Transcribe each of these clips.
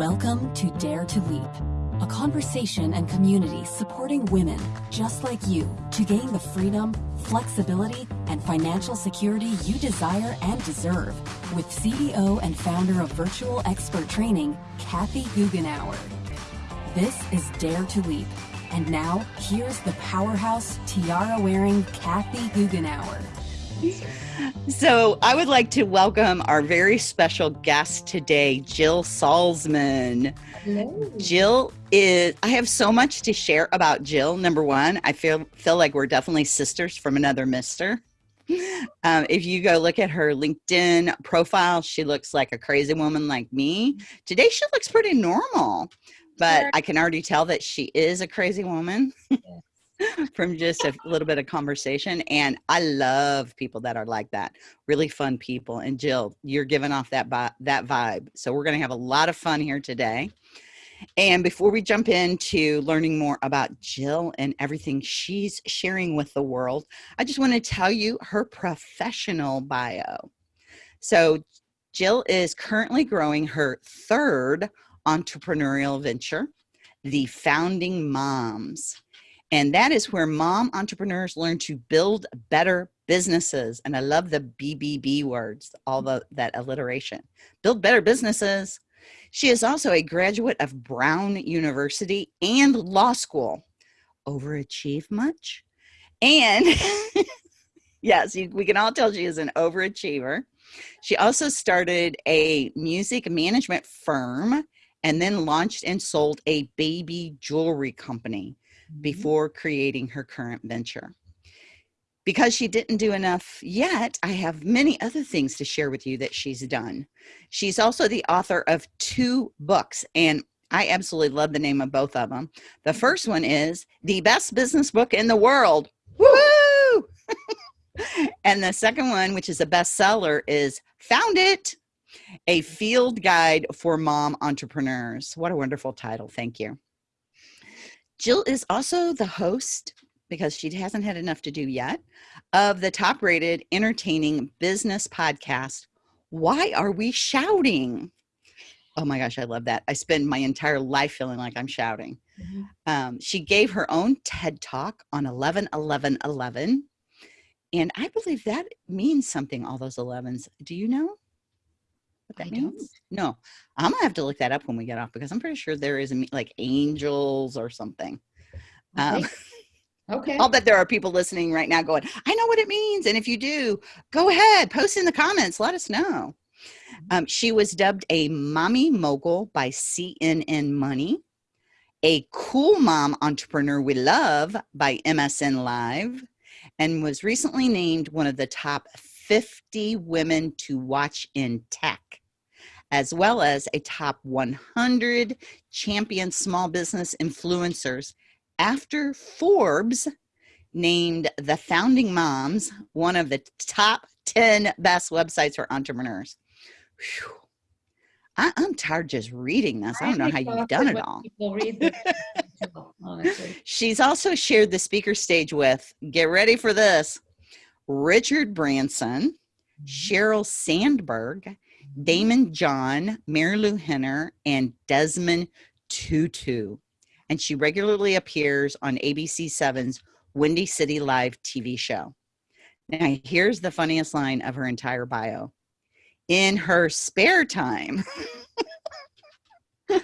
Welcome to Dare to Leap, a conversation and community supporting women just like you to gain the freedom, flexibility, and financial security you desire and deserve with CEO and founder of Virtual Expert Training, Kathy Goughenour. This is Dare to Leap. And now, here's the powerhouse tiara wearing Kathy Goughenour. So, I would like to welcome our very special guest today, Jill Salzman. Hello. Jill is, I have so much to share about Jill. Number one, I feel, feel like we're definitely sisters from another mister. Um, if you go look at her LinkedIn profile, she looks like a crazy woman like me. Today, she looks pretty normal, but I can already tell that she is a crazy woman. from just a little bit of conversation. And I love people that are like that, really fun people. And Jill, you're giving off that that vibe. So we're going to have a lot of fun here today. And before we jump into learning more about Jill and everything she's sharing with the world, I just want to tell you her professional bio. So Jill is currently growing her third entrepreneurial venture, the Founding Moms. And that is where mom entrepreneurs learn to build better businesses. And I love the BBB words, all the that alliteration. Build better businesses. She is also a graduate of Brown University and law school. Overachieve much? And yes, you, we can all tell she is an overachiever. She also started a music management firm and then launched and sold a baby jewelry company Mm-hmm. before creating her current venture. Because she didn't do enough yet, I have many other things to share with you that she's done. She's also the author of two books, and I absolutely love the name of both of them. The mm-hmm. first one is The Best Business Book in the World. Woo! and the second one, which is a bestseller, is Found It A Field Guide for Mom Entrepreneurs. What a wonderful title. Thank you. Jill is also the host, because she hasn't had enough to do yet, of the top rated entertaining business podcast, Why Are We Shouting? Oh my gosh, I love that. I spend my entire life feeling like I'm shouting. Mhm. Um, she gave her own TED talk on 11 11 11. And I believe that means something, all those 11s. Do you know what that I means? don't. No, I'm gonna have to look that up when we get off because I'm pretty sure there is a, like angels or something. Um, Okay. Okay. I'll bet there are people listening right now going, I know what it means. And if you do, go ahead, post in the comments, let us know. Um, she was dubbed a mommy mogul by CNN Money, a cool mom entrepreneur we love by MSN Live, and was recently named one of the top 50 women to watch in tech, as well as a top 100 champion small business influencers after Forbes named the Founding Moms one of the top 10 best websites for entrepreneurs. Whew. I, I'm tired just reading this. I don't know how you've done it all. People read this, too, honestly. She's also shared the speaker stage with, get ready for this, Richard Branson, mm-hmm. Sheryl Sandberg, Mm-hmm. Daymond John, Marilu Henner, and Desmond Tutu. And she regularly appears on ABC7's Windy City Live TV show. Now, here's the funniest line of her entire bio. In her spare time,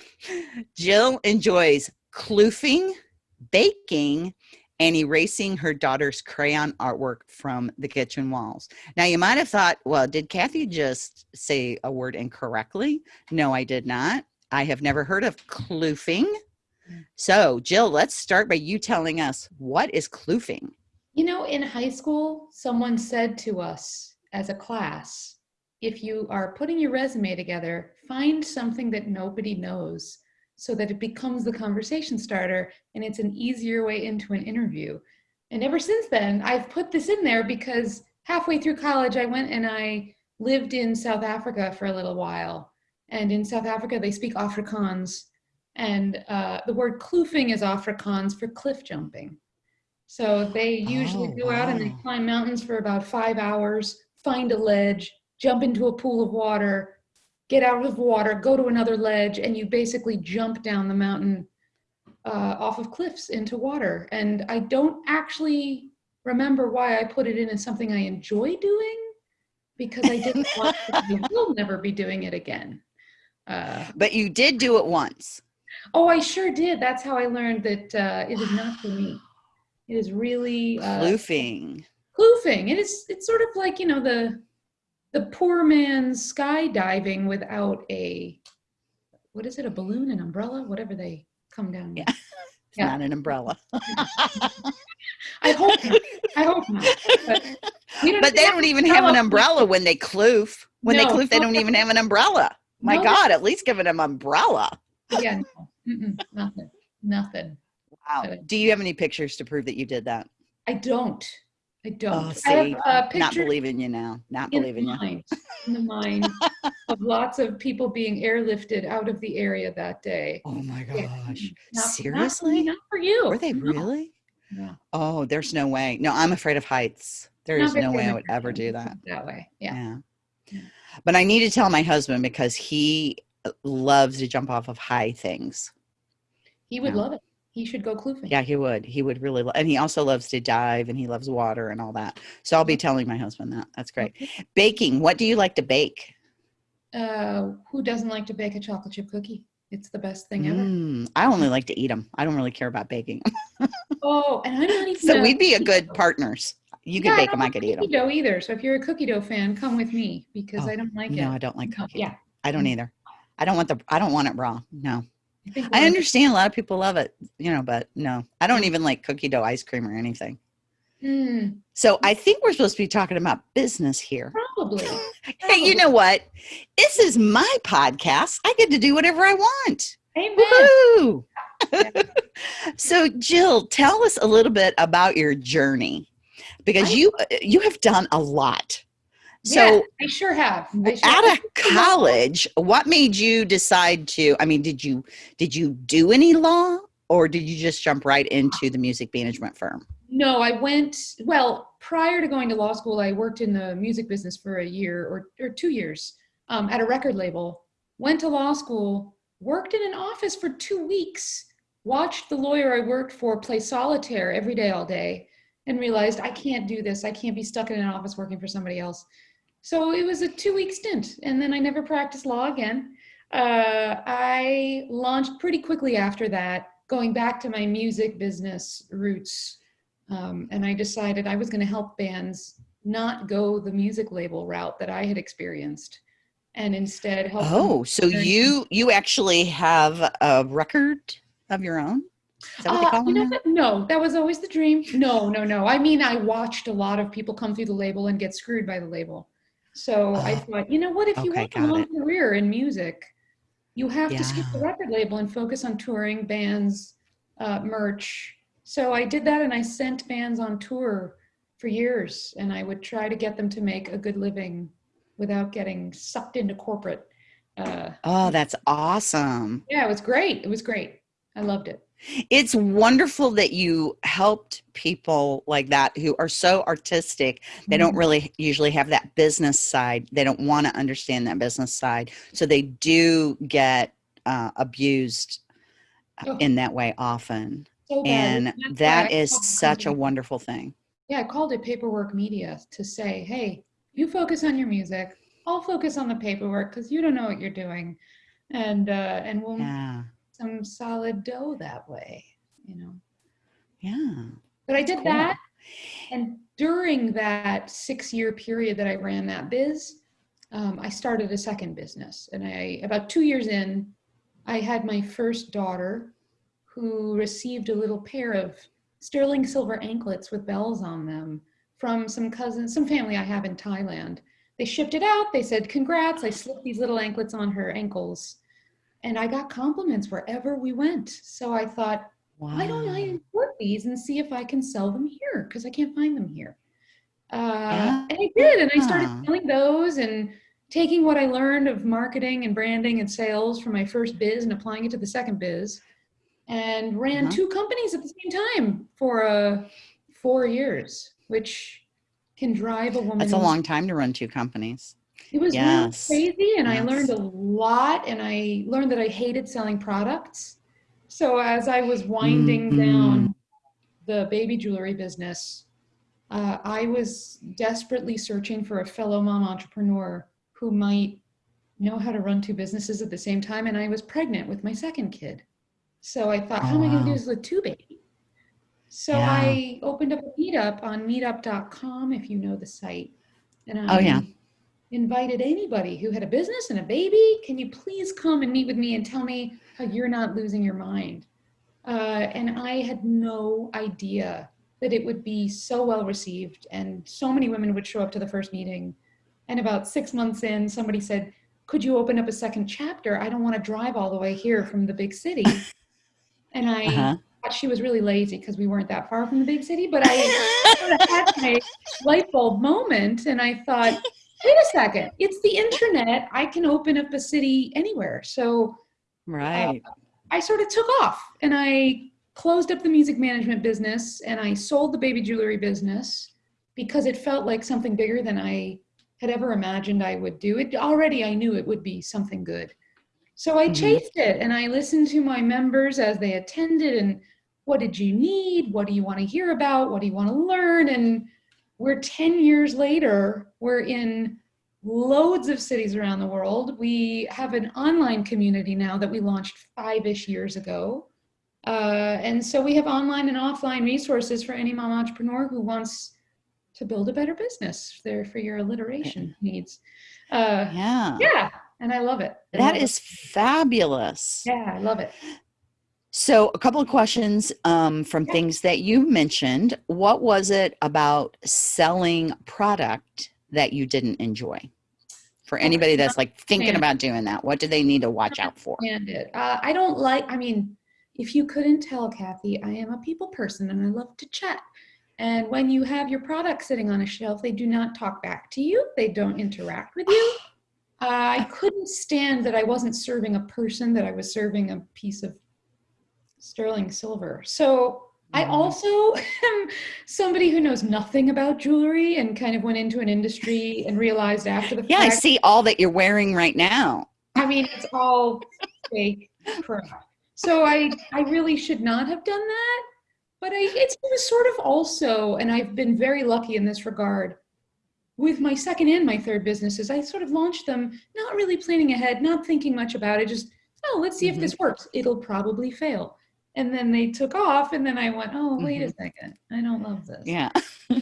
Jill enjoys kloofing, baking, and erasing her daughter's crayon artwork from the kitchen walls. Now, you might have thought, well, did Kathy just say a word incorrectly? No, I did not. I have never heard of kloofing. Mm. So, Jill, let's start by you telling us what is kloofing. You know, in high school, someone said to us as a class, if you are putting your resume together, find something that nobody knows so that it becomes the conversation starter and it's an easier way into an interview. And ever since then, I've put this in there because halfway through college, I went and I lived in South Africa for a little while. And in South Africa, they speak Afrikaans. And uh, the word kloofing is Afrikaans for cliff jumping. So they usually Oh, go out and they climb mountains for about five hours, find a ledge, jump into a pool of water, get out of water, go to another ledge, and you basically jump down the mountain uh, off of cliffs into water. And I don't actually remember why I put it in as something I enjoy doing because I didn't want to, I will never be doing it again. Uh, But you did do it once. oh, I sure did. That's how I learned that uh, it is not for me. It is really uh, Kloofing. kloofing. It is. It's sort of like you know the the poor man's skydiving without a what is it? A balloon, an umbrella, whatever they come down. with. Yeah. It's Yeah. not an umbrella. I hope. Not. I hope not. But, But they don't even have an umbrella. when they kloof. When they No. kloof, they don't even have an umbrella. My No. God, at least give them an umbrella. Yeah, no. Nothing. Nothing. Wow. Do you have any pictures to prove that you did that? I don't. I don't. Oh, I see, have uh, Not believing you now. Not believing you. mind, in the mind of lots of people being airlifted out of the area that day. Oh my gosh. not- Not for, me, Seriously? not for you. Were they No, really? no. Oh, there's no way. No, I'm afraid of heights. There Not is no way I would ever do that. That way. Yeah. Yeah. But I need to tell my husband because he uh, loves to jump off of high things. He would Yeah. love it. He should go kloofing. Yeah, he would. He would really, lo- and he also loves to dive and he loves water and all that. So I'll be telling my husband that. That's great. Baking. What do you like to bake? Uh, who doesn't like to bake a chocolate chip cookie? It's the best thing ever. Mm, I only like to eat them. I don't really care about baking. Oh, and I'm not even. so we'd be a good dough. partners. You could Yeah, bake them. I could eat them. dough either. So if you're a cookie dough fan, come with me because Oh, I don't like it. No, I don't like No, cookie. yeah. I don't Mm. either. I don't want the. I don't want it raw. No. I, think I we're- understand a lot of people love it, you know, but no, I don't even like cookie dough ice cream or anything. Mm, So I think we're supposed to be talking about business here. probably. Hey, you know what? This is my podcast. I get to do whatever I want. Amen. So Jill, tell us a little bit about your journey because I- you you have done a lot. So yeah, I sure have. I sure out have. of college, what made you decide to I mean, did you did you do any law or did you just jump right into the music management firm? No, I went, well, prior to going to law school, I worked in the music business for a year or, or two years um, at a record label. Went to law school, worked in an office for two weeks, watched the lawyer I worked for play solitaire every day, all day, and realized I can't do this. I can't be stuck in an office working for somebody else. So it was a two week stint, and then I never practiced law again. Uh, I launched pretty quickly after that, going back to my music business roots. Um, and I decided I was going to help bands not go the music label route that I had experienced, and instead help. Oh, so you you actually have a record of your own? Is that what they Uh, call you know now? what? No, that was always the dream. No, no, no. I mean, I watched a lot of people come through the label and get screwed by the label. So I Oh, thought, you know what? If you okay, want a long it. career in music, you have to skip the record label and focus on touring, bands, uh, merch. So I did that, and I sent bands on tour for years, and I would try to get them to make a good living without getting sucked into corporate. Uh, Oh, that's awesome. yeah, it was great. It was great. I loved it. It's wonderful that you helped people like that who are so artistic. They don't Mhm. really usually have that business side. They don't want to understand that business side. So they do get uh, abused Oh. in that way often. So. And that is such a wonderful thing. Yeah, I called it paperwork media to say, hey, you focus on your music. I'll focus on the paperwork because you don't know what you're doing, and uh, and we'll Yeah. Some solid dough that way, you know. Yeah. But I did cool. that, and during that six-year period that I ran that biz, um, I started a second business, and I about two years in, I had my first daughter, who received a little pair of sterling silver anklets with bells on them from some cousins, some family I have in Thailand. They shipped it out. They said, "Congrats!" I slipped these little anklets on her ankles, and I got compliments wherever we went. So I thought, Wow. why don't I import these and see if I can sell them here? Because I can't find them here. Uh, and I did, and I started Ah. selling those and taking what I learned of marketing and branding and sales from my first biz and applying it to the second biz, and ran Uh-huh. two companies at the same time for uh, four years, which can drive a woman. That's a long time to run two companies. It was Yes. really crazy, and I learned a lot. And I learned that I hated selling products. So as I was winding Mhm. down the baby jewelry business, uh, I was desperately searching for a fellow mom entrepreneur who might know how to run two businesses at the same time. And I was pregnant with my second kid. So I thought, Oh, how am I going to do this with two babies? So Yeah. I opened up a meetup on meetup.com, if you know the site. And I Oh, yeah. Invited anybody who had a business and a baby, can you please come and meet with me and tell me how you're not losing your mind? Uh, and I had no idea that it would be so well received and so many women would show up to the first meeting. And about six months in, somebody said, could you open up a second chapter? I don't want to drive all the way here from the big city. And I Uh-huh. thought she was really lazy because we weren't that far from the big city, but I had my light bulb moment and I thought, wait a second, it's the internet. I can open up a city anywhere. So right. I sort of took off and I closed up the music management business and I sold the baby jewelry business because it felt like something bigger than I had ever imagined I would do. It already I knew it would be something good. So I Mhm. chased it and I listened to my members as they attended and what did you need? What do you want to hear about? What do you want to learn? And we're 10 years later, we're in loads of cities around the world. We have an online community now that we launched five ish years ago. Uh, and so we have online and offline resources for any mom entrepreneur who wants to build a better business there for your alliteration needs. Uh, yeah. yeah, and I love it. I That love is fabulous. yeah, I love it. So, a couple of questions um, from things that you mentioned. What was it about selling product that you didn't enjoy? For anybody that's like thinking about doing that, what do they need to watch out for? Uh, I don't like. I mean, if you couldn't tell, Kathy, I am a people person and I love to chat. And when you have your product sitting on a shelf, they do not talk back to you. They don't interact with you. Uh, I couldn't stand that I wasn't serving a person; that I was serving a piece of sterling silver. So I Mhm. also am somebody who knows nothing about jewelry and kind of went into an industry and realized after the fact Yeah, I see all that you're wearing right now. I mean, it's all fake crap. So I, I really should not have done that. But I, it's it was sort of also, and I've been very lucky in this regard. With my second and my third businesses, I sort of launched them not really planning ahead, not thinking much about it. Just, oh, let's see Mhm. if this works. It'll probably fail. And then they took off, and then I went, oh, wait a second, I don't love this. Yeah.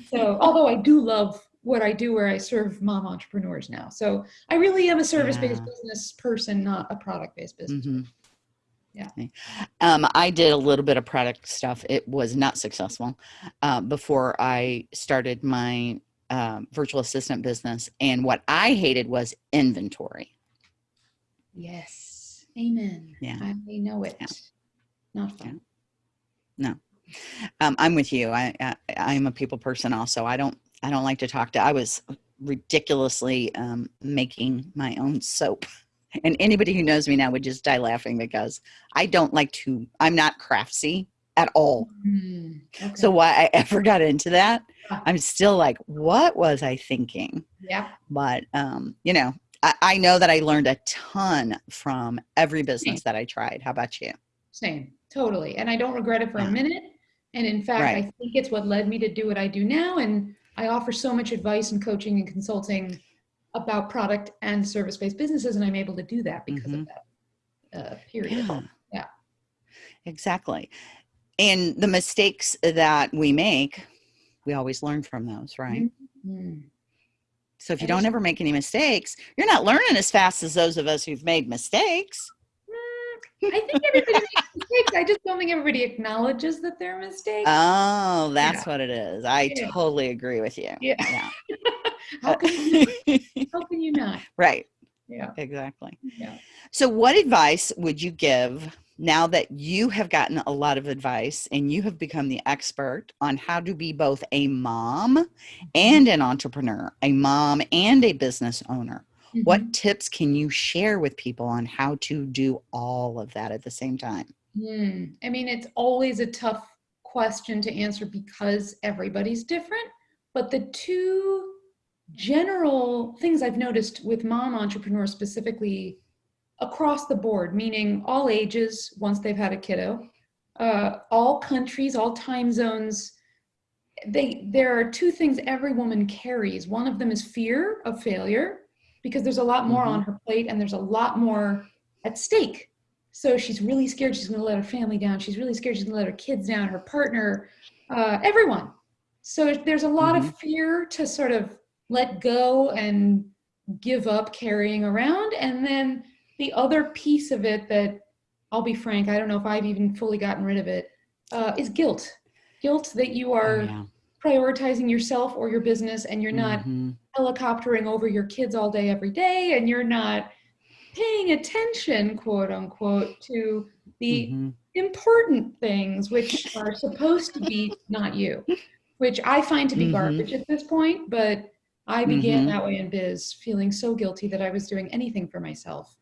So, although I do love what I do, where I serve mom entrepreneurs now, so I really am a service-based Yeah. business person, not a product-based business. Mhm. Yeah. Um, I did a little bit of product stuff. It was not successful uh, before I started my um, virtual assistant business. And what I hated was inventory. Yes, amen. Yeah. I know it. Yeah. Not fun. Um, I'm with you. I, I I'm a people person also. I don't I don't like to talk to. I was ridiculously um, making my own soap, and anybody who knows me now would just die laughing because I don't like to. I'm not craftsy at all. Mm, okay. So why I ever got into that. I'm still like, what was I thinking? yeah, But um, you know, I, I know that I learned a ton from every business that I tried. How about you? same, totally. And I don't regret it for a minute. And in fact, I think it's what led me to do what I do now. And I offer so much advice and coaching and consulting about product and service-based businesses, and I'm able to do that because of that uh, period. Yeah. Yeah. Exactly. And the mistakes that we make, we always learn from those, right? Mm. So if you don't ever make any mistakes, you're not learning as fast as those of us who've made mistakes. I think everybody makes mistakes. I just don't think everybody acknowledges that they're mistakes. Oh, that's what it is. I Yeah. totally agree with you. yeah. Yeah. how, can you, how can you not? right. Yeah. Exactly. Yeah. So, what advice would you give now that you have gotten a lot of advice and you have become the expert on how to be both a mom and mm-hmm. an entrepreneur, a mom and a business owner? Mhm. What tips can you share with people on how to do all of that at the same time? Hmm. I mean, it's always a tough question to answer because everybody's different. But the two general things I've noticed with mom entrepreneurs specifically across the board, meaning all ages once they've had a kiddo, uh, all countries, all time zones. They, there are two things every woman carries. One of them is fear of failure because there's a lot more mm-hmm. on her plate and there's a lot more at stake. So she's really scared she's going to let her family down. She's really scared she's going to let her kids down, her partner, uh, everyone. So there's a lot mm-hmm. of fear to sort of let go and give up carrying around. And then the other piece of it that I'll be frank, I don't know if I've even fully gotten rid of it, uh, is guilt. Guilt that you are oh, yeah. Prioritizing yourself or your business and you're not mm-hmm. helicoptering over your kids all day, every day, and you're not paying attention, quote unquote, to the mm-hmm. important things which are supposed to be not you, which I find to be mm-hmm. garbage at this point. But I began mm-hmm. that way in biz, feeling so guilty that I was doing anything for myself.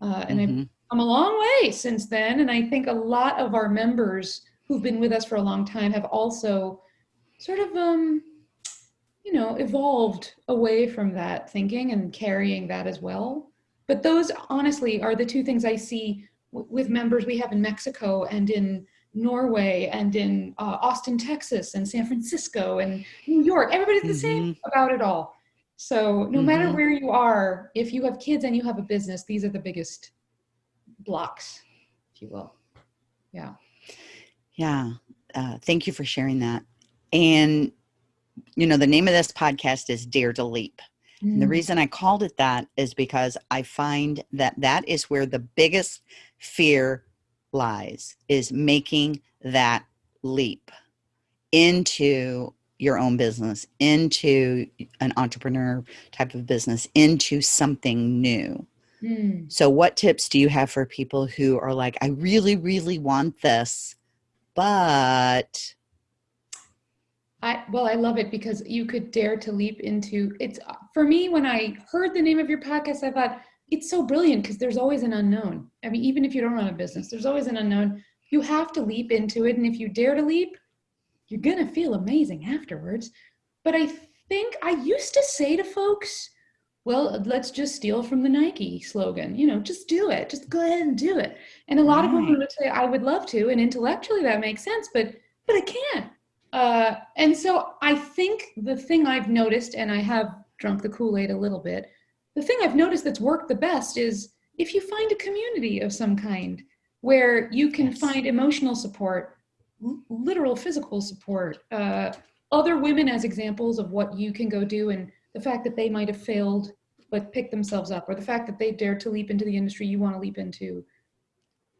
Uh, and I've mm-hmm. come a long way since then. And I think a lot of our members who've been with us for a long time have also sort of, um, you know, evolved away from that thinking and carrying that as well. But those honestly are the two things I see w- with members we have in Mexico and in Norway and in uh, Austin, Texas and San Francisco and New York. Everybody's the mm-hmm. same about it all. So no mm-hmm. matter where you are, if you have kids and you have a business, these are the biggest blocks, if you will. Yeah. Yeah. Uh, thank you for sharing that. And, you know, the name of this podcast is Dare to Leap. Mm. The reason I called it that is because I find that that is where the biggest fear lies is making that leap into your own business, into an entrepreneur type of business, into something new. Mm. So, what tips do you have for people who are like, I really, really want this, but I well, I love it because you could dare to leap into it's for me when I heard the name of your podcast, I thought it's so brilliant because there's always an unknown. I mean, even if you don't run a business, there's always an unknown. You have to leap into it. And if you dare to leap, you're going to feel amazing afterwards. But I think I used to say to folks, well, let's just steal from the Nike slogan. You know, just do it. Just go ahead and do it. And a lot right. of people would say, I would love to. And intellectually that makes sense, but but I can't. Uh, and so I think the thing I've noticed, and I have drunk the Kool-Aid a little bit, the thing I've noticed that's worked the best is if you find a community of some kind where you can yes. find emotional support, literal physical support, uh, other women as examples of what you can go do, and the fact that they might have failed but picked themselves up, or the fact that they dared to leap into the industry you want to leap into,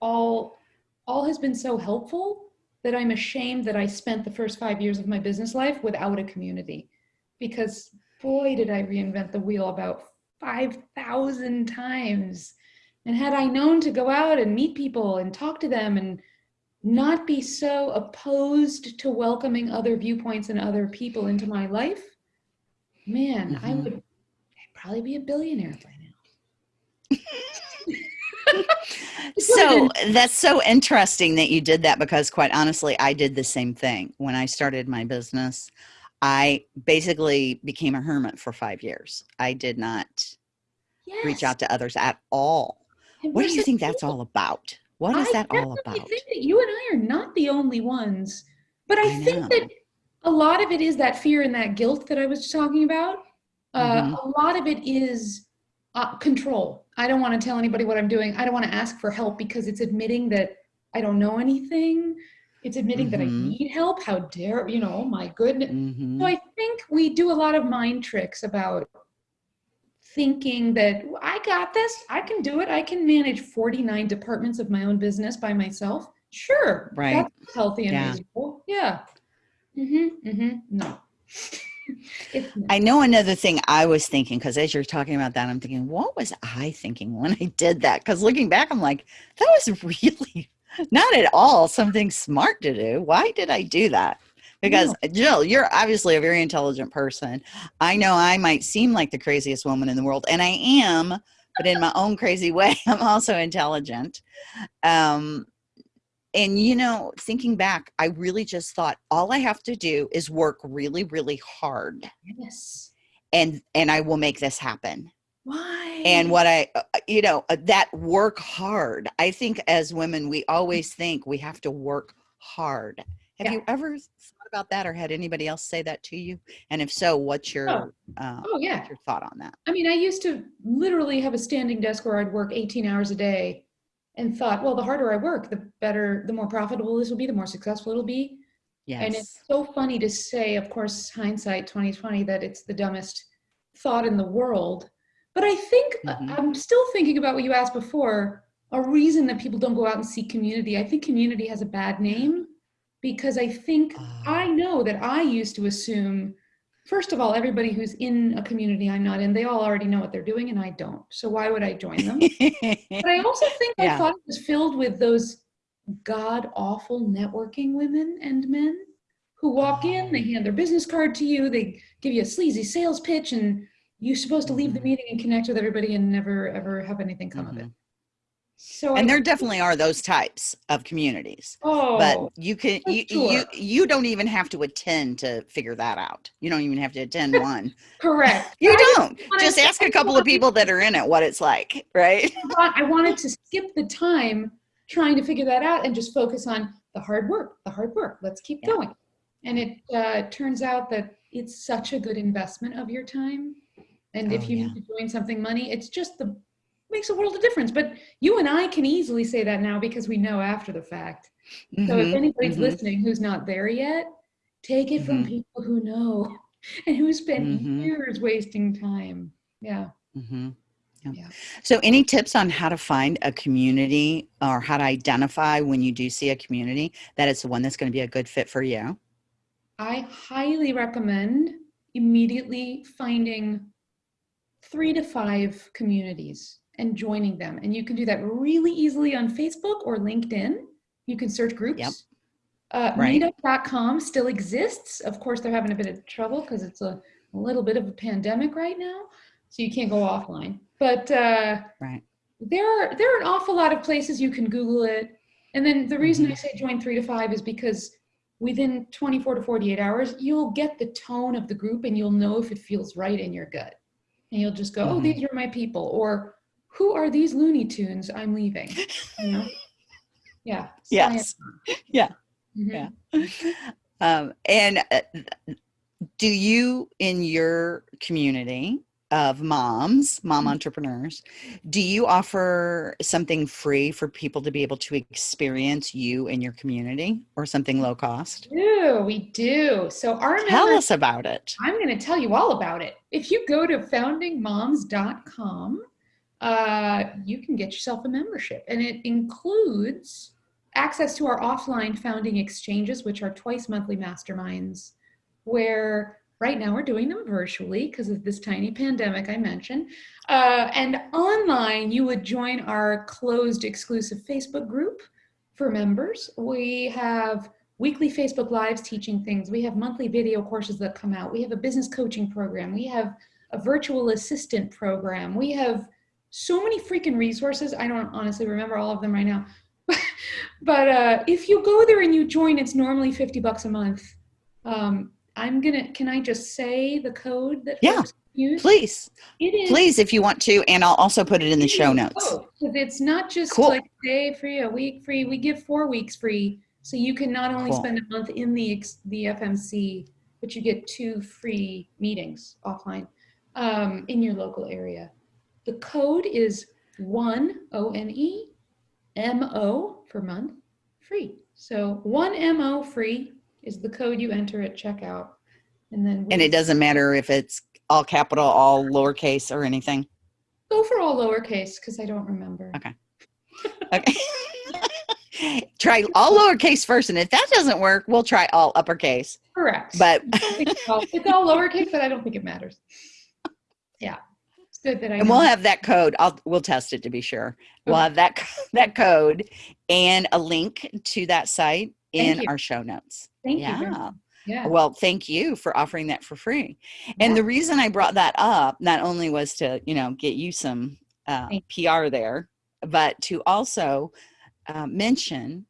all all has been so helpful that I'm ashamed that I spent the first five years of my business life without a community. Because boy, did I reinvent the wheel about 5,000 times. And had I known to go out and meet people and talk to them and not be so opposed to welcoming other viewpoints and other people into my life, man, mm-hmm. I would I'd probably be a billionaire by now. so that's so interesting that you did that because quite honestly i did the same thing. When i started my business i basically became a hermit for five years. I did not yes. reach out to others at all. What do you think that's all about? What is I that all about? i think that you and i are not the only ones but i, I think that a lot of it is that fear and that guilt that i was talking about. Uh, mm-hmm. a lot of it is uh, control I don't want to tell anybody what I'm doing. I don't want to ask for help because it's admitting that I don't know anything. It's admitting mm-hmm. that I mm-hmm. need help. How dare, you know, my goodness. Mm-hmm. So I think we do a lot of mind tricks about thinking that I got this, I can do it. I can manage 49 departments of my own business by myself. Sure. Right. That's healthy and yeah. reasonable. Yeah. Mm-hmm. Mm-hmm. No. I know another thing I was thinking because as you're talking about that, I'm thinking, what was I thinking when I did that? Because looking back, I'm like, that was really not at all something smart to do. Why did I do that? Because no. Jill, you're obviously a very intelligent person. I know I might seem like the craziest woman in the world, and I am, but in my own crazy way, I'm also intelligent. Um, and you know thinking back i really just thought all i have to do is work really really hard yes and and I will make this happen. Why? And what I, uh, uh, you know, uh, that work hard. I think as women, we always think we have to work hard. Have Yeah. you ever thought about that, or had anybody else say that to you? And if so, what's your Oh. uh, Oh yeah. what's your thought on that? I mean, I used to literally have a standing desk where I'd work 18 hours a day and thought, well, the harder I work, the better, the more profitable this will be, the more successful it'll be. Yes. And it's so funny to say, of course, hindsight 2020, that it's the dumbest thought in the world. But I think uh, Mhm. I'm still thinking about what you asked before. A reason that people don't go out and seek community. I think community has a bad name because I think I Ah. know that I used to assume, first of all, everybody who's in a community I'm not in, they all already know what they're doing and I don't. So why would I join them? But I also think I thought it was filled with those god awful networking women and men who walk in, they Oh. hand their business card to you, they give you a sleazy sales pitch, and you're supposed to leave the Mhm. meeting and connect with everybody and never ever have anything come of it. So and I, there definitely are those types of communities. oh, but you can you, sure. you you don't even have to attend to figure that out you don't even have to attend one correct. you I don't just ask a couple of people that are in it what it's like right I wanted to skip the time trying to figure that out and just focus on the hard work, the hard work. Let's keep Yeah. going. And it uh, turns out that it's such a good investment of your time. And if Oh, you yeah. need to join something money, it's just the makes a world of difference. But you and I can easily say that now because we know after the fact. So if Mhm, anybody's mhm. listening who's not there yet, take it from Mhm. people who know and who spent Mhm. years wasting time. Yeah. Mhm. Yeah. Yeah. so any tips on how to find a community or how to identify when you do see a community that it's the one that's going to be a good fit for you I highly recommend immediately finding three to five communities and joining them. And you can do that really easily on Facebook or LinkedIn. You can search groups. Yep. Uh, Right. Meetup.com still exists. Of course, they're having a bit of trouble because it's a, a little bit of a pandemic right now. So you can't go offline. But uh, right there are there are an awful lot of places you can Google it. And then the reason I Mhm. say join three to five is because within 24 to 48 hours, you'll get the tone of the group and you'll know if it feels right in your gut. And you'll just go, oh, Mhm. these are my people. Or who are these Looney Tunes I'm leaving? You know? Yeah. yes Yeah. Mhm. Yeah. um, and uh, do you in your community of moms mom Mhm. entrepreneurs do you offer something free for people to be able to experience you in your community or something low cost We do, we do. So our tell members us about it I'm going to tell you all about it. If you go to foundingmoms.com, uh, you can get yourself a membership, and it includes access to our offline founding exchanges, which are twice monthly masterminds, where right now we're doing them virtually because of this tiny pandemic I mentioned. Uh, and online, you would join our closed exclusive Facebook group for members. We have weekly Facebook Lives teaching things. We have monthly video courses that come out. We have a business coaching program. We have a virtual assistant program. We have so many freaking resources. I don't honestly remember all of them right now. but uh, if you go there and you join, it's normally 50 bucks a month. Um, I'm gonna, can I just say the code that Yeah, use? please It is please if you want to and i'll also put it in the show notes 'cause it's not just Cool. like a day free, a week free. We give four weeks free, so you can not only Cool. spend a month in the the FMC, but you get two free meetings offline um, in your local area. The code is one O N E M O for month free. So one M O free is the code you enter at checkout, and then and it doesn't matter if it's all capital all lowercase or anything go for all lowercase because I don't remember. Okay. Okay. try all lowercase first, and if that doesn't work, we'll try all uppercase. Correct. But it's all, lowercase, but I don't think it matters. Yeah, good that I. and we'll have that code. I'll we'll test it to be sure. We'll have that that code and a link to that site Thank in you. our show notes. Thank you. yeah. much. Yeah. Well, thank you for offering that for free. And Yeah. the reason I brought that up not only was to, you know, get you some uh, PR there, but to also uh, mention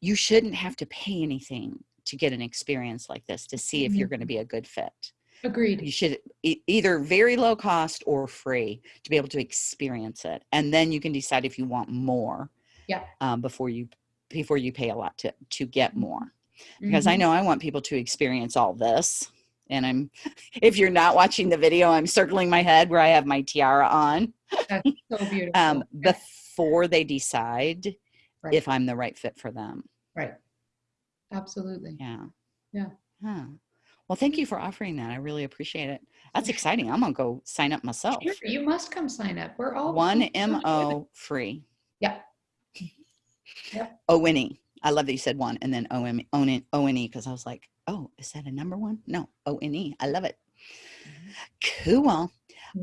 you shouldn't have to pay anything to get an experience like this to see if you're Mhm. going to be a good fit. Agreed. you should e- either very low cost or free to be able to experience it and then you can decide if you want more Yeah. um, before you before you pay a lot to to get more because i Mhm. know i want people to experience all this and i'm if you're not watching the video i'm circling my head where i have my tiara on That's so beautiful. um, Yeah. before they decide Right. if i'm the right fit for them right. Absolutely. yeah Yeah. huh. Well thank you for offering that i really appreciate it that's exciting i'm gonna go sign up myself Sure, you must come sign up. We're all one so much with it. mo free Yeah. Yep. O-N-E. I love that you said one and then O-M- O-N- O-N-E because I was like, oh, is that a number one? No, O-N-E. I love it. Cool.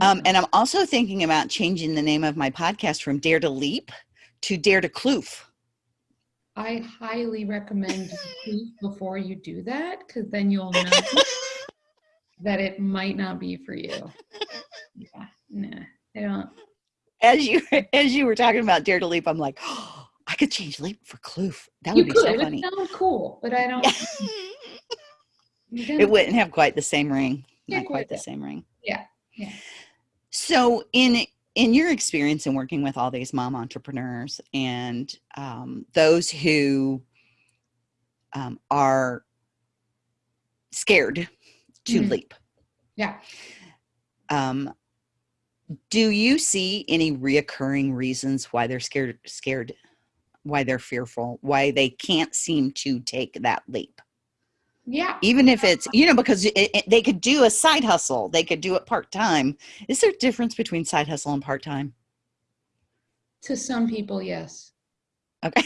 Um, and I'm also thinking about changing the name of my podcast from Dare to Leap to Dare to Kloof. I highly recommend before you do that because then you'll know that it might not be for you. Yeah, nah, I don't. As you as you were talking about Dare to Leap, I'm like, oh, I could change Leap for Kloof. That You would be could. so It would funny. sound cool, but I don't. it wouldn't have quite the same ring. Not quite the same ring. Yeah, yeah. So in in your experience in working with all these mom entrepreneurs and um, those who um, are scared to Mhm. leap, Yeah. um, do you see any reoccurring reasons why they're scared? Scared, why they're fearful, why they can't seem to take that leap? Yeah. even if it's you know because it, it, they could do a side hustle they could do it part-time is there a difference between side hustle and part-time To some people, yes. okay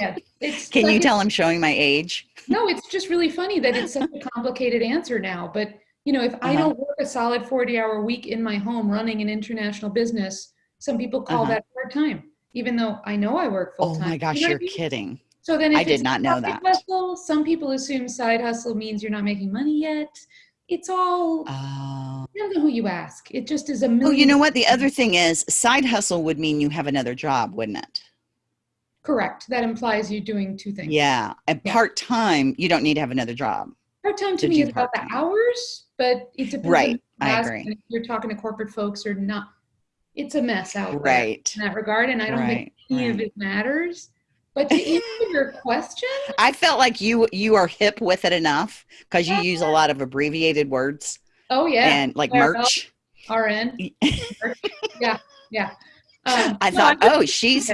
Yeah. It's can you tell i'm showing my age No, it's just really funny that it's such a complicated answer now. But you know, if I Uh-huh. don't work a solid 40 hour week in my home running an international business, some people call Uh-huh. that part time, even though I know I work full time. oh time. my gosh You know you're I mean? kidding So then if I did it's not know that. Hustle, some people assume side hustle means you're not making money yet. It's all oh depends on who you ask. It just is a million. well you know what the other thing is side hustle would mean you have another job wouldn't it Correct. That implies you're doing two things. yeah and Yeah. part-time you don't need to have another job Part time to to me is about the hours, but it depends. Right, I agree. If you're talking to corporate folks or not, it's a mess out there right in that regard, and I don't think right, any of it matters. But to answer your question, i felt like you you are hip with it enough because you use a lot of abbreviated words oh yeah, and like Claire merch RN, yeah, yeah. Um, I no, thought, oh, she's,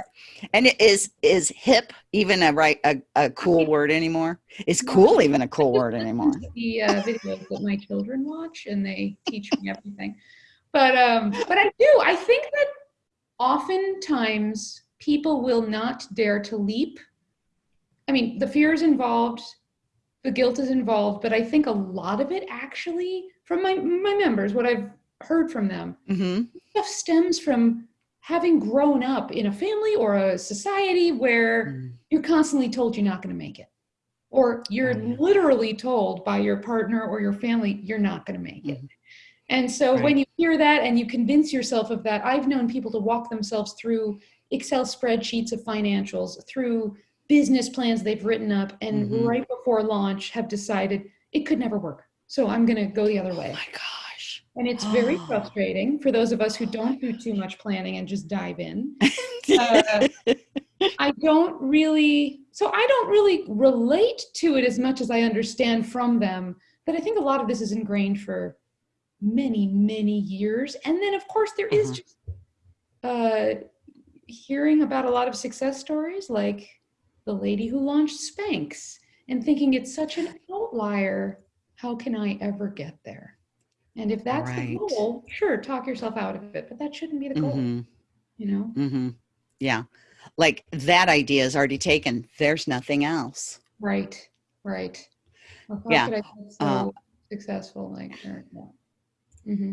and it is is hip even a right a, a cool word anymore? Is cool even a cool word anymore? the uh, videos that my children watch, and they teach me everything. But um, but I do. I think that oftentimes people will not dare to leap. I mean, the fear is involved, the guilt is involved, but I think a lot of it actually, from my my members, what I've heard from them, hmm stuff stems from having grown up in a family or a society where Mm. you're constantly told you're not going to make it or you're Oh, yeah. literally told by your partner or your family you're not going to make it Mhm. and so when you hear that and you convince yourself of that i've known people to walk themselves through excel spreadsheets of financials through business plans they've written up and Mhm. right before launch have decided it could never work so i'm going to go the other Oh way my gosh. and it's very Oh. frustrating for those of us who don't do too much planning and just dive in uh, I don't really, so I don't really relate to it as much as I understand from them. But I think a lot of this is ingrained for many, many years. And then, of course, there is Uh-huh. just uh, hearing about a lot of success stories like the lady who launched Spanx and thinking it's such an outlier. How can I ever get there? And if that's Right. the goal, sure, talk yourself out of it, but that shouldn't be the goal, hmm you know? Mm-hmm. Yeah. Like that idea is already taken. There's nothing else. Right, right. Well, Yeah, could I get so uh, successful like? Yeah. hmm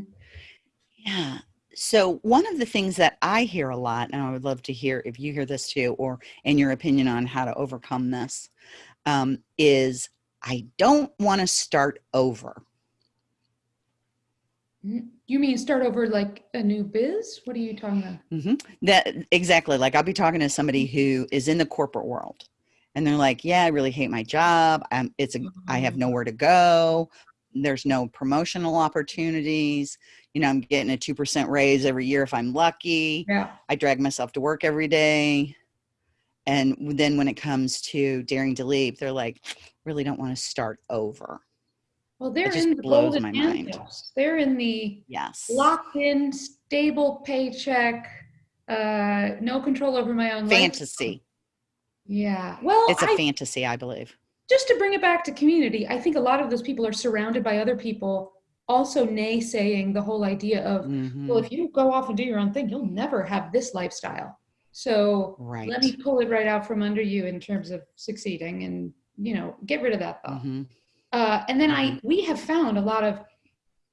Yeah. So one of the things that I hear a lot, and I would love to hear if you hear this too, or in your opinion on how to overcome this, um, is I don't want to start over. You mean start over like a new biz? What are you talking about? Mm -hmm. That exactly. Like I'll be talking to somebody who is in the corporate world, and they're like, "Yeah, I really hate my job. I'm, it's a, I have Mhm. nowhere to go. There's no promotional opportunities. You know, I'm getting a 2% raise every year if I'm lucky. Yeah. I drag myself to work every day. And then when it comes to daring to leave, they're like, really don't want to start over. Well, they're just in the blows golden my mind. handcuffs. They're in the Yes. locked in, stable paycheck, uh, no control over my own life. Fantasy. Yeah. Well, It's a I, fantasy, I believe. Just to bring it back to community, I think a lot of those people are surrounded by other people also naysaying the whole idea of, Mhm. well, if you go off and do your own thing, you'll never have this lifestyle. So Right. let me pull it right out from under you in terms of succeeding and, you know, get rid of that thought. Mhm. Uh, and then I, we have found a lot of,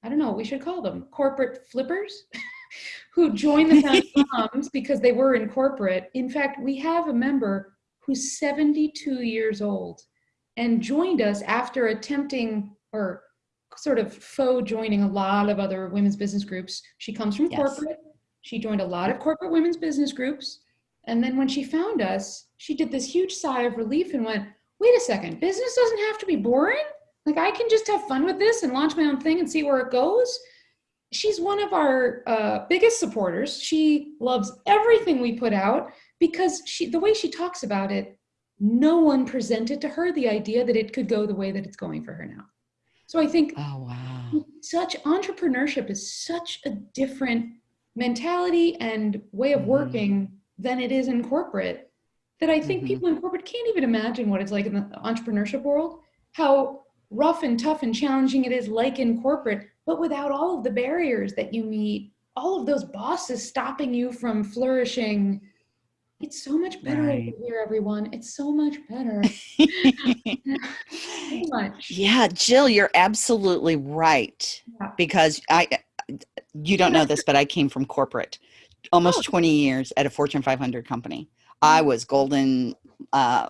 I don't know what we should call them, corporate flippers who join the Moms because they were in corporate. In fact, we have a member who's 72 years old and joined us after attempting or sort of faux joining a lot of other women's business groups. She comes from Yes. corporate. She joined a lot of corporate women's business groups. And then when she found us, she did this huge sigh of relief and went, wait a second, business doesn't have to be boring? Like I can just have fun with this and launch my own thing and see where it goes. She's one of our uh, biggest supporters. She loves everything we put out because she, the way she talks about it, no one presented to her the idea that it could go the way that it's going for her now. So I think Oh, wow. such entrepreneurship is such a different mentality and way of Mhm. working than it is in corporate that I think Mhm. people in corporate can't even imagine what it's like in the entrepreneurship world, how rough and tough and challenging it is like in corporate, but without all of the barriers that you meet, all of those bosses stopping you from flourishing. It's so much better Right. over here, everyone. It's so much better. so much. yeah, Jill, you're absolutely right. Yeah. Because I, you don't know this, but I came from corporate, almost 20 years at a Fortune 500 company. I was golden uh.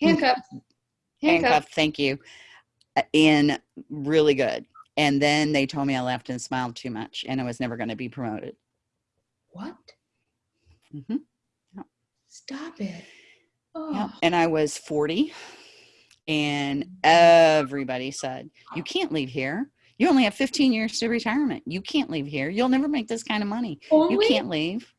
Handcuffs. handcuffed, thank you, uh, in really good. And then they told me I laughed and smiled too much, and I was never going to be promoted. What? hmm Stop it. Oh, Yeah. And I was 40, and everybody said, You can't leave here. You only have 15 years to retirement. You can't leave here. You'll never make this kind of money. You can't leave.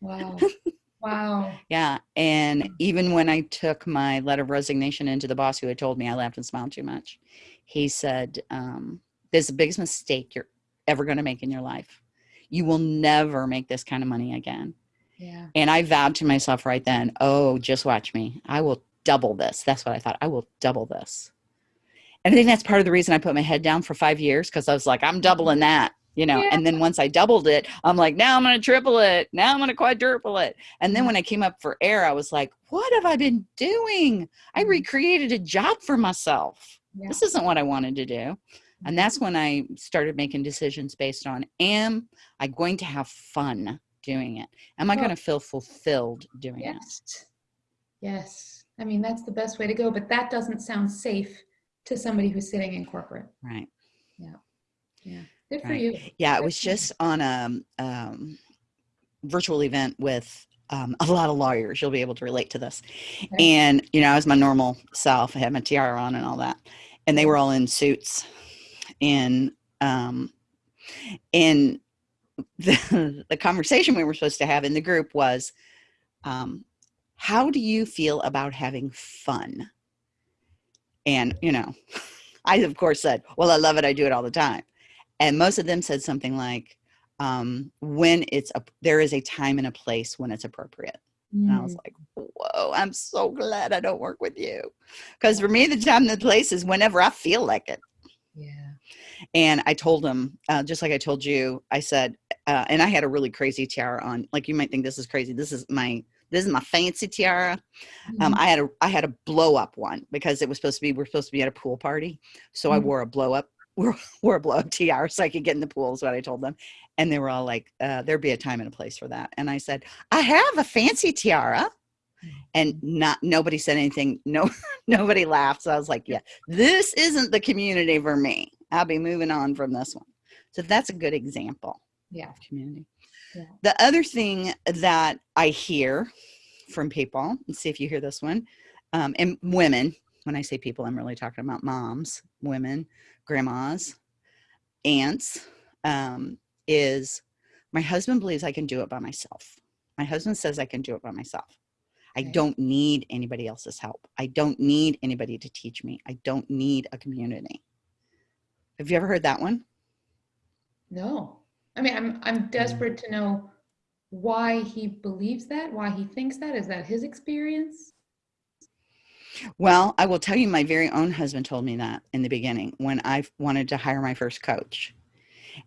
Wow. wow. Yeah. And even when I took my letter of resignation into the boss who had told me I laughed and smiled too much, he said, um, This is the biggest mistake you're ever going to make in your life. You will never make this kind of money again. Yeah. And I vowed to myself right then, oh, just watch me. I will double this. That's what I thought. I will double this. And I think that's part of the reason I put my head down for five years because I was like, I'm doubling that, you know. Yeah. And then once I doubled it, I'm like, now I'm going to triple it. Now I'm going to quadruple it. And then when I came up for air, I was like, what have I been doing? I Mhm. recreated a job for myself. Yeah. This isn't what I wanted to do. And that's when I started making decisions based on am I going to have fun doing it? Am I Well- going to feel fulfilled doing it? Yes. Yes. I mean, that's the best way to go, but that doesn't sound safe to somebody who's sitting in corporate. Right. Yeah. Yeah. Good for you. Yeah, it was just on a um, virtual event with um, a lot of lawyers. You'll be able to relate to this. Okay. And, you know, I was my normal self. I had my tiara on and all that. And they were all in suits. And, um, and the, the conversation we were supposed to have in the group was, um, how do you feel about having fun? And, you know, I, of course, said, well, I love it. I do it all the time. And most of them said something like, um, when it's a, there is a time and a place when it's appropriate. And I was Mm, like, whoa, I'm so glad I don't work with you. Because for me, the time and the place is whenever I feel like it. yeah. And I told him, uh, just like I told you, I said, uh, and I had a really crazy tiara on. Like you might think this is crazy. This is my this is my fancy tiara. Um, Mhm. I had a I had a blow up one because it was supposed to be we're supposed to be at a pool party, so I Mhm. wore a blow up wore, wore a blow up tiara so I could get in the pool. Is what I told them, and they were all like, uh, "There'd be a time and a place for that." And I said, "I have a fancy tiara." And not nobody said anything. No, nobody laughed. So I was like, "Yeah, this isn't the community for me. I'll be moving on from this one." So that's a good example yeah. community. Yeah. The other thing that I hear from people, and see if you hear this one, um, and women, when I say people, I'm really talking about moms, women, grandmas, aunts, um, is my husband believes I can do it by myself. My husband says I can do it by myself. I don't need anybody else's help. I don't need anybody to teach me. I don't need a community. Have you ever heard that one? No. I mean, I'm I'm desperate to know why he believes that, why he thinks that. Is that his experience? Well, I will tell you, my very own husband told me that in the beginning when I wanted to hire my first coach.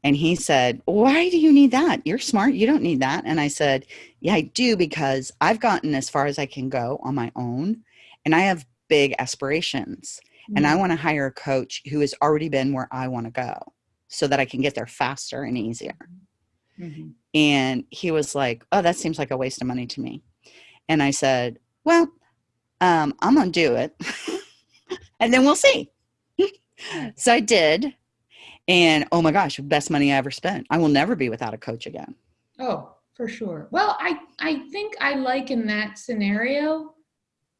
And he said, Why do you need that? You're smart. You don't need that. And I said, Yeah, I do because I've gotten as far as I can go on my own and I have big aspirations. And I want to hire a coach who has already been where I want to go so that I can get there faster and easier. Mhm. And he was like, Oh, that seems like a waste of money to me. And I said, Well, um, I'm going to do it. and then we'll see. so I did. And oh my gosh, best money I ever spent. I will never be without a coach again. Oh, for sure. Well, I I think I liken that scenario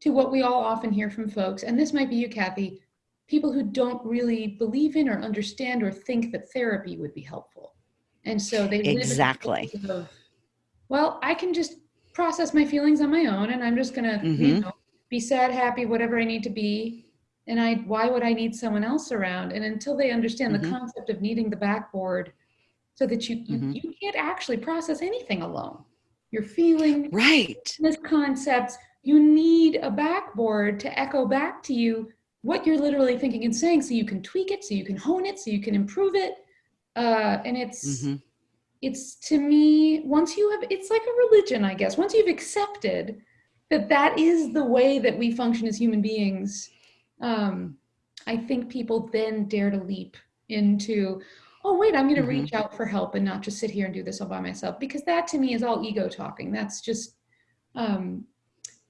to what we all often hear from folks, and this might be you, Kathy, people who don't really believe in or understand or think that therapy would be helpful. And so they live Exactly. of, well, I can just process my feelings on my own and I'm just gonna, you Mhm. know, be sad, happy, whatever I need to be. And I why would I need someone else around? And until they understand Mhm. the concept of needing the backboard so that you, you Mhm. you can't actually process anything alone. Your feeling, Right. business concepts, you need a backboard to echo back to you what you're literally thinking and saying so you can tweak it, so you can hone it, so you can improve it. Uh, and it's Mhm. it's to me once you have it's like a religion i guess once you've accepted that that is the way that we function as human beings um, i think people then dare to leap into oh wait i'm going to Mhm. reach out for help and not just sit here and do this all by myself because that to me is all ego talking that's just um,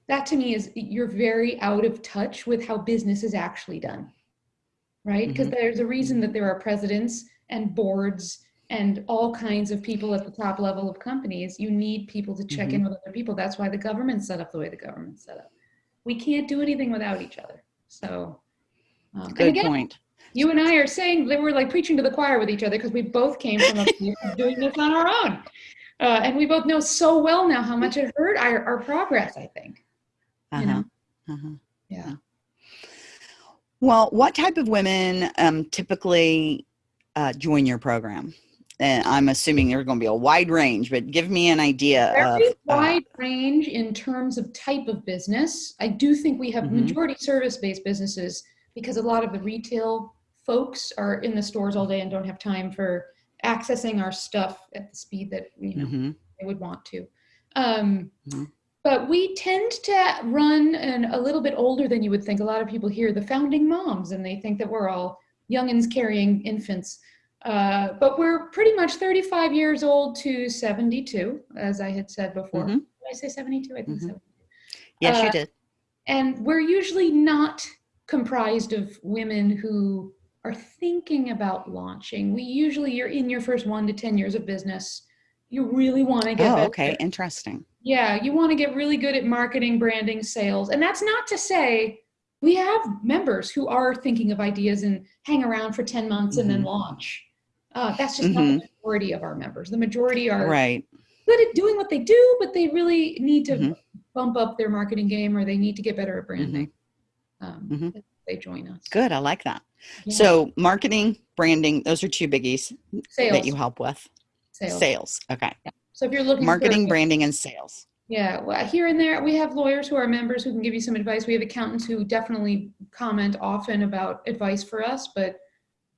that to me is you're very out of touch with how business is actually done right? Because there's a reason that there are presidents and boards and all kinds of people at the top level of companies. You need people to check in with other people. That's why the government's set up the way the government's set up. We can't do anything without each other. So um, Good again, point. you and i are saying that we're like preaching to the choir with each other because we both came from a place of doing this on our own. Uh, and we both know so well now how much it hurt our, our progress i think Uh-huh. you know uh-huh. yeah Well, what type of women um, typically uh, join your program? And I'm assuming there's going to be a wide range, but give me an idea of. very uh, wide range in terms of type of business. I do think we have Mhm. majority service-based businesses because a lot of the retail folks are in the stores all day and don't have time for accessing our stuff at the speed that you know mhm, they would want to. Um, Mhm. But we tend to run and a little bit older than you would think. A lot of people hear the founding moms and they think that we're all youngins carrying infants. Uh, but we're pretty much 35 years old to 72, as I had said before. Mhm. Did I say 72? I think Mhm. 72. Yes, Uh, you did. And we're usually not comprised of women who are thinking about launching. We usually, you're in your first one to 10 years of business. You really want to get Oh, okay. Interesting. Yeah, you want to get really good at marketing, branding, sales. And that's not to say we have members who are thinking of ideas and hang around for 10 months and then Mhm. launch. Uh, that's just not the majority of our members. The majority are Right. good at doing what they do, but they really need to Mhm. bump up their marketing game or they need to get better at branding. Um, Mhm. They join us. Good. I like that. Yeah. So, marketing, branding, those are two biggies sales. that you help with. sales. Sales. Okay. So if you're looking Marketing, for, branding, and sales. Yeah, well, here and there, we have lawyers who are members who can give you some advice. We have accountants who definitely comment often about advice for us, but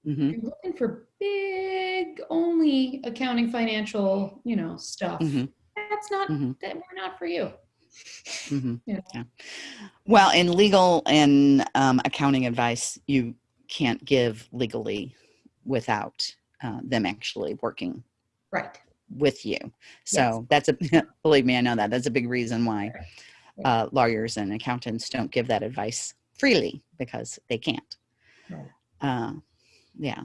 hmm if you're looking for big, only accounting, financial, you know, stuff, Mhm. that's not, hmm that we're not for you. hmm You? Yeah. Well, in legal and um, accounting advice, you can't give legally without uh, them actually working Right. With you. So that's a believe me, I know that. That's a big reason why uh, lawyers and accountants don't give that advice freely because they can't. Right. Uh, yeah,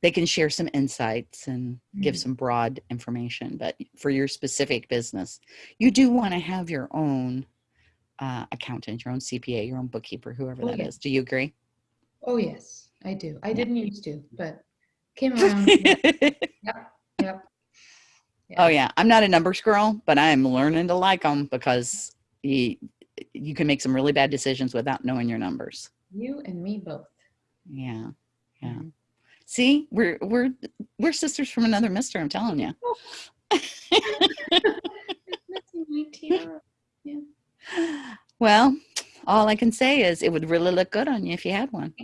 they can share some insights and give Mhm. some broad information, but for your specific business, you do want to have your own uh, accountant, your own CPA, your own bookkeeper, whoever Oh, that is. yes. Do you agree? Oh, yes, I do. I Yeah. didn't used to, but came around. Yep. Oh yeah, I'm not a numbers girl, but I'm learning to like them because you you can make some really bad decisions without knowing your numbers. You and me both. Yeah, yeah. Mhm. See, we're we're we're sisters from another mister. I'm telling you. Missing. Well, all I can say is it would really look good on you if you had one.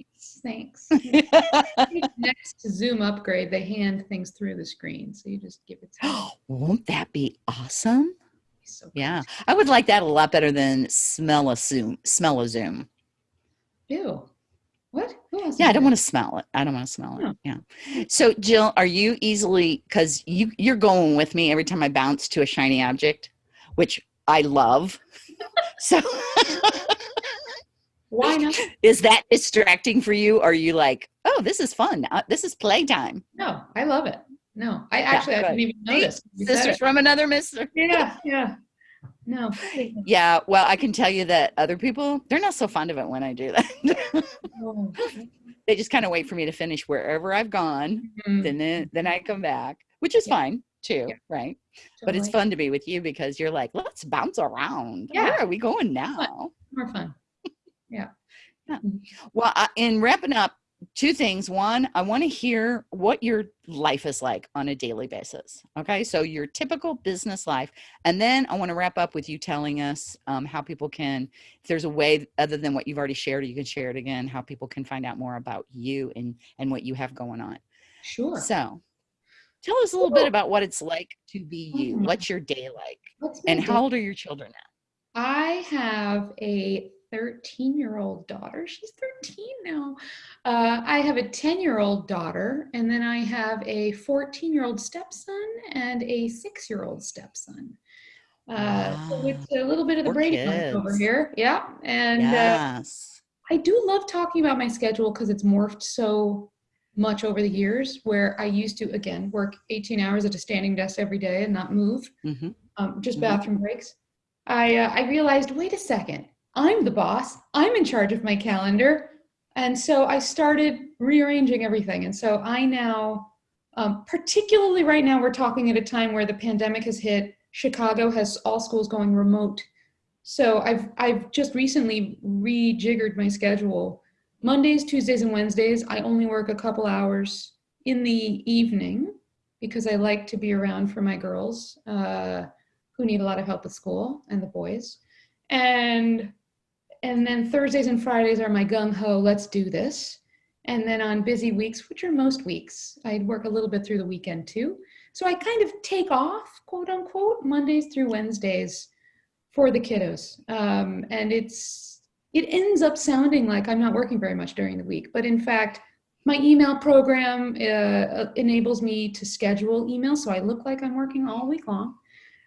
Thanks. Next Zoom upgrade, they hand things through the screen, so you just give it. To them. Won't that be awesome? So Yeah, I would like that a lot better than smell a Zoom. Smell a Zoom. Ew. What? Yeah, I do don't want to smell it. I don't want to smell it. Oh. Yeah. So Jill, are you easily because you you're going with me every time I bounce to a shiny object, which I love. so Why not? is that distracting for you? Are you like, oh, this is fun. Uh, this is playtime. No, I love it. No, I actually I didn't even notice. Sisters from another mister. Yeah, yeah. No. Yeah, well, I can tell you that other people, they're not so fond of it when I do that. Oh, they just kind of wait for me to finish wherever I've gone. mm, Then then, then I come back, which is Yeah. fine too, Yeah. right? But it's fun to be with you because you're like, let's bounce around. Yeah. Where are we going now? more fun. Well, I, in wrapping up, two things. One, I want to hear what your life is like on a daily basis. Okay, so your typical business life, and then I want to wrap up with you telling us um, how people can, if there's a way other than what you've already shared, or you can share it again, how people can find out more about you and and what you have going on. Sure. So, tell us a little bit about what it's like to be you. Mhm. What's your day like, What's and how old are your children now? I have a 13 year old daughter. She's 13 now. Uh, I have a 10 year old daughter, and then I have a 14 year old stepson and a six year old stepson. Uh, so it's a little bit of the Brady over here. Yeah. And uh, yes. I do love talking about my schedule because it's morphed so much over the years where I used to, again, work 18 hours at a standing desk every day and not move hmm um, just Mhm. bathroom breaks. I uh, I realized, wait a second, I'm the boss. I'm in charge of my calendar, and so I started rearranging everything. And so I now, um, particularly right now, we're talking at a time where the pandemic has hit. Chicago has all schools going remote. So I've I've just recently rejiggered my schedule. Mondays, Tuesdays, and Wednesdays, I only work a couple hours in the evening because I like to be around for my girls uh, who need a lot of help with school and the boys. And and then Thursdays and Fridays are my gung ho, let's do this. And then on busy weeks, which are most weeks, I work a little bit through the weekend too. So I kind of take off, quote unquote, Mondays through Wednesdays for the kiddos. Um, and it's it ends up sounding like I'm not working very much during the week, but in fact, my email program uh, enables me to schedule emails, so I look like I'm working all week long.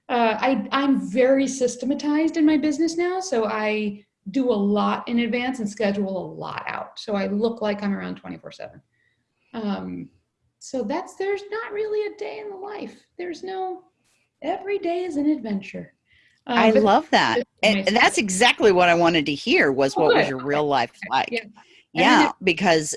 Uh, I, I'm very systematized in my business now, so I do a lot in advance and schedule a lot out. So I look like I'm around 24 7. Um, so that's, there's not really a day in the life. There's no, every day is an adventure. Uh, I love that. And that's exactly what I wanted to hear was Oh, what was your real life like. Yeah. Yeah, because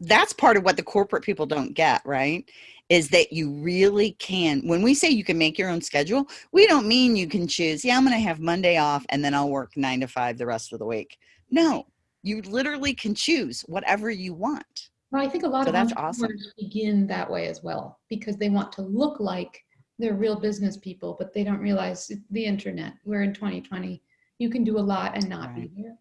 that's part of what the corporate people don't get, right? Is that you really can. When we say you can make your own schedule, we don't mean you can choose, yeah, I'm going to have Monday off and then I'll work 9 to 5 the rest of the week. No. You literally can choose whatever you want. Well, I think a lot So of that's awesome. begin that way as well because they want to look like they're real business people, but they don't realize the internet. We're in 2020. You can do a lot and not Right. be here.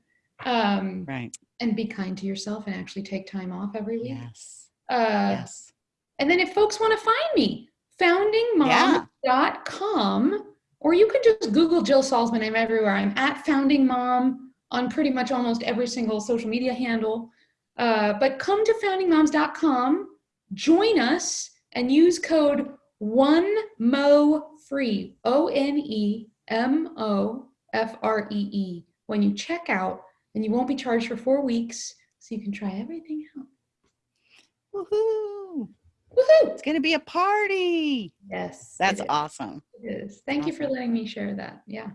Um, Right. and be kind to yourself and actually take time off every week. Yes. Uh, yes. And then if folks want to find me, foundingmom.com, or you can just Google Jill Salzman. I'm everywhere. I'm at foundingmom on pretty much almost every single social media handle. Uh, but come to foundingmoms.com, join us, and use code one mo free O N E M O F R E E when you check out, and you won't be charged for four weeks, so you can try everything out. Woohoo. Woohoo! It's going to be a party. Yes, That's awesome. It is. Thank you for letting me share that. Yeah.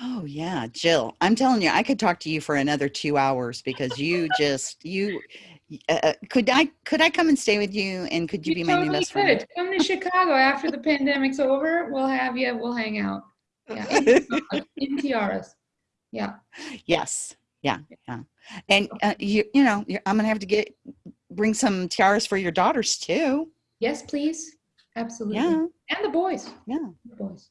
Oh yeah, Jill. I'm telling you, I could talk to you for another two hours because you just you. Uh, uh, could I could I come and stay with you and could you, You be my new totally best friend? could. Come to Chicago after the pandemic's over. We'll have you. We'll hang out. Yeah, in, tiaras. Yeah. yes. Yeah. Yeah. And uh, you you know you're, I'm gonna have to get bring some tiaras for your daughters too. Yes, please. Absolutely. Yeah. And the boys. Yeah. The boys.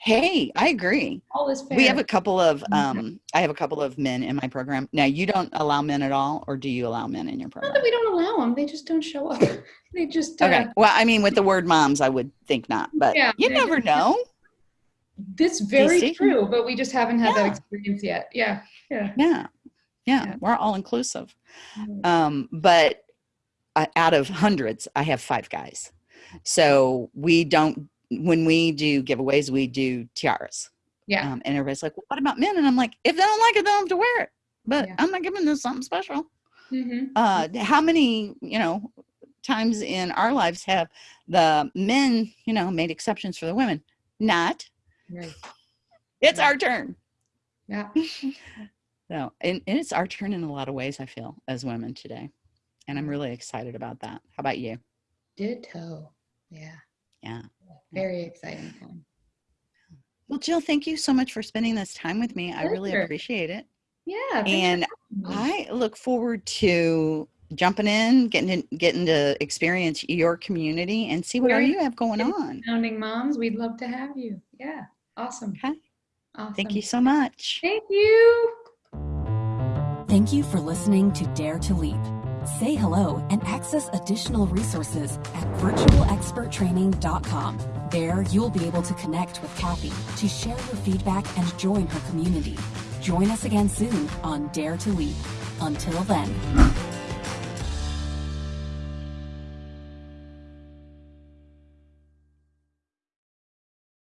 Hey, I agree. All is fair. We have a couple of Mhm. um I have a couple of men in my program. Now you don't allow men at all or do you allow men in your Not program? that we don't allow them. They just don't show up. they just. Uh, Okay. Well, I mean with the word moms I would think not, but Yeah, you never know. This very true, but we just haven't had that experience yet. Yeah. Yeah. Yeah. Yeah, Yeah. we're all inclusive. Mm. Um but uh, out of hundreds I have 5 guys. So we don't when we do giveaways we do tiaras. Yeah. Um, and everybody's like, well, "What about men?" And I'm like, "If they don't like it, they don't have to wear it." But Yeah. I'm not giving them something special. hmm uh how many you know times in our lives have the men you know made exceptions for the women not Right. it's Yeah. our turn Yeah. so and, and it's our turn in a lot of ways i feel as women today and i'm really excited about that how about you Ditto. Yeah. yeah Very exciting time. well jill thank you so much for spending this time with me i really appreciate it Yeah. and i look forward to jumping in getting to, getting to experience your community and see what all Yeah. you have going on Founding moms, we'd love to have you. Yeah. Awesome. okay Awesome. thank you so much Thank you. Thank you for listening to Dare to Leap. Say hello and access additional resources at virtualexperttraining.com. There, you'll be able to connect with Kathy to share your feedback and join her community. Join us again soon on Dare to Leap. Until then.